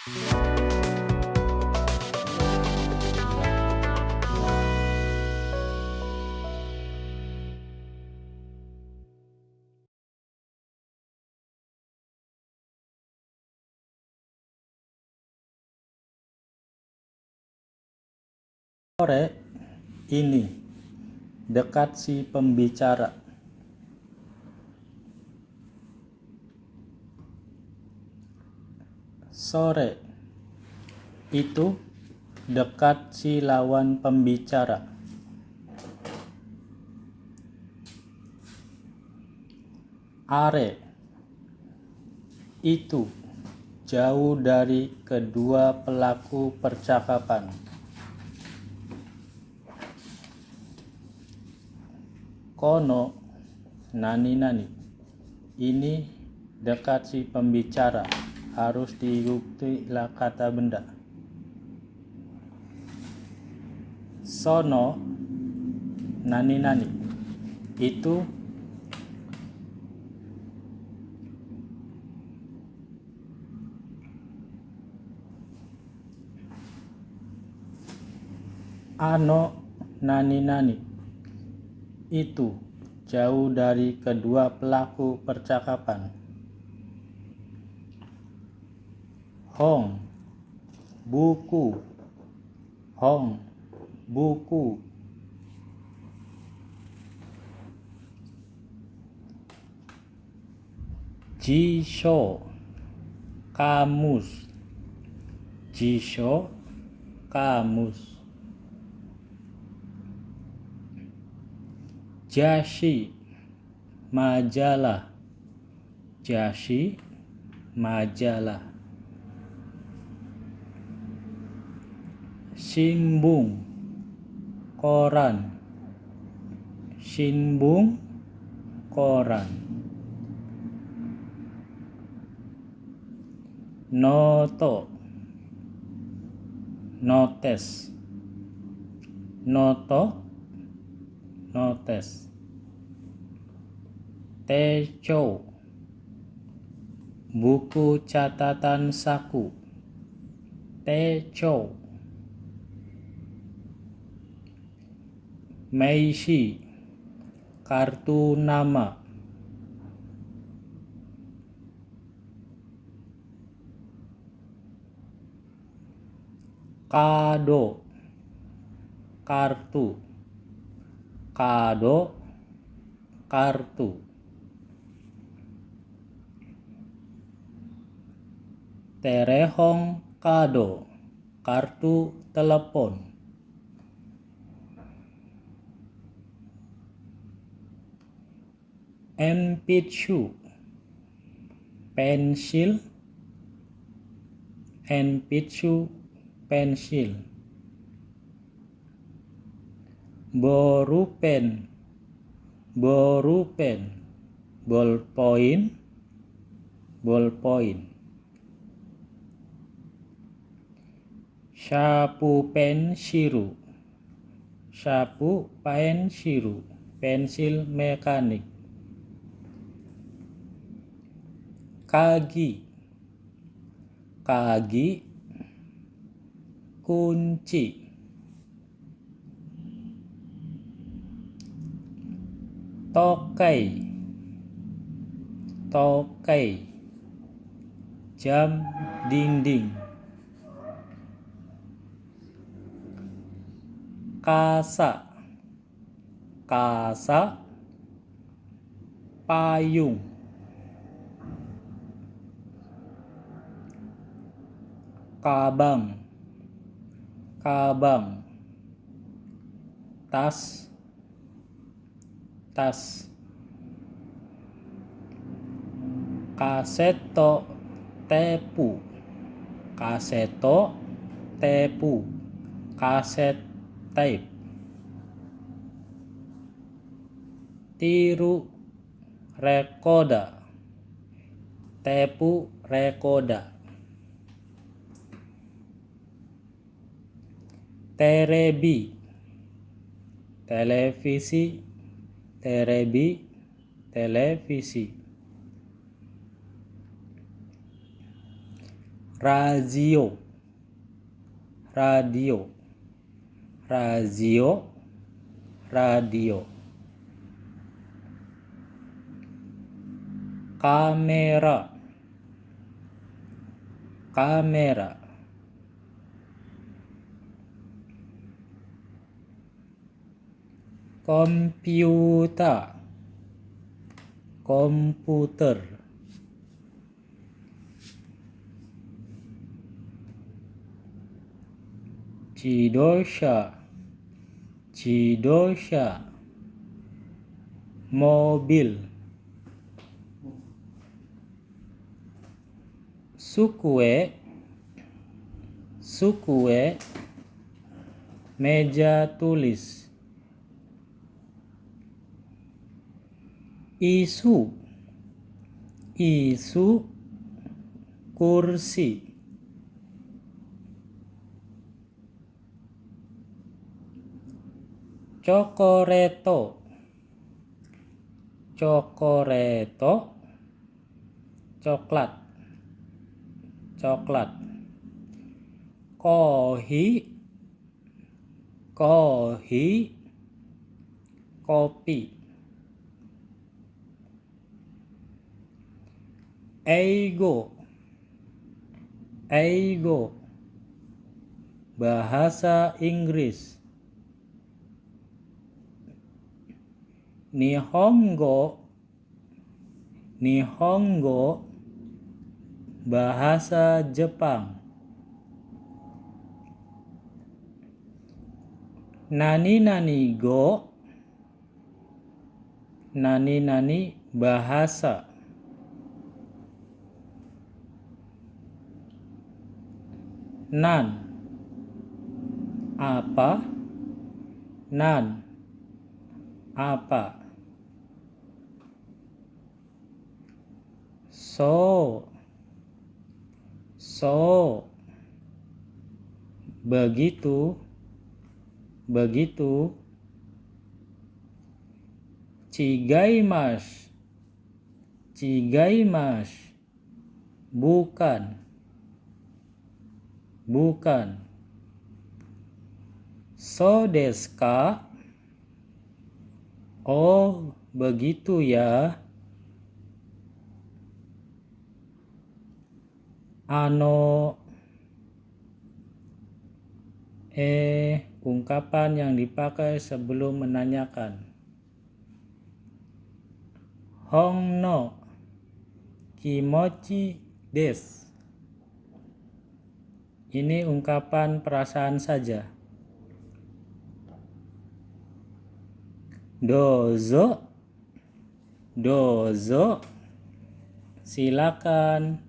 Sore ini dekat si pembicara. Sore itu dekat si lawan pembicara. Are itu jauh dari kedua pelaku percakapan. kono nani nani ini dekat si pembicara harus diikuti kata benda. Sono nani nani itu ano nani nani itu jauh dari kedua pelaku percakapan. Hong, buku, Hong, buku. Jisho, kamus, Jisho, kamus. Jashi. Majalah. Jashi. Majalah Simbung. Koran. Simbung. Koran. Noto. Notes. Noto. Notes. Teco. Buku catatan saku. Teco Meishi kartu nama. Kado kartu. Kado kartu. Terehong kado kartu telepon Enpicu pensil Enpicu pensil. Borupen borupen ballpoint ballpoint sapu pensiru sapu pensiru pensil mekanik kagi. Kagi. Kunci. Tokai. Tokai. Jam dinding. Kasa. Kasa. Payung kabang. Kabang. Tas. Tas. Kaseto tepu. Kaseto tepu. Kaset tape. Tiru rekoda. Tepu rekoda terebi televisi terebi televisi. Radio. Radio. Radio. Radio. Kamera. Kamera komputer. Komputer. Cidosha. Cidosha. Mobil. Sukue. Sukue. Meja tulis Isu. Isu kursi. Cokoreto. Cokoreto. Coklat. Coklat. Kohi. Kohi. Kopi ego. Ego. Bahasa Inggris. Nihongo. Nihongo. Bahasa Jepang. Nani nani go. Nani nani bahasa Nan. Apa? Nan. Apa? So, so, begitu, begitu, cigai mas, cigai mas, bukan, bukan, so deska, oh begitu ya. ano? Eh ungkapan yang dipakai sebelum menanyakan. Hong no kimochi des ini ungkapan perasaan saja. Dozo. Dozo. Silakan.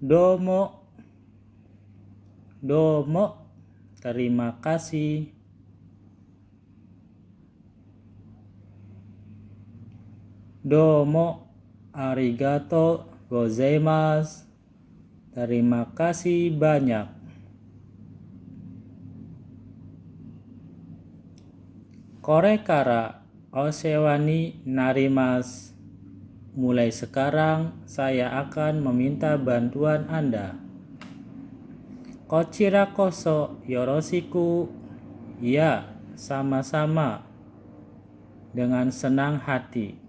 Domo. Domo. Terima kasih. Domo Arigato gozaimasu Terima kasih banyak Korekara Osewani Narimas Mulai sekarang saya akan meminta bantuan Anda. Kochira koso yoroshiku. Ya, sama-sama. Dengan senang hati.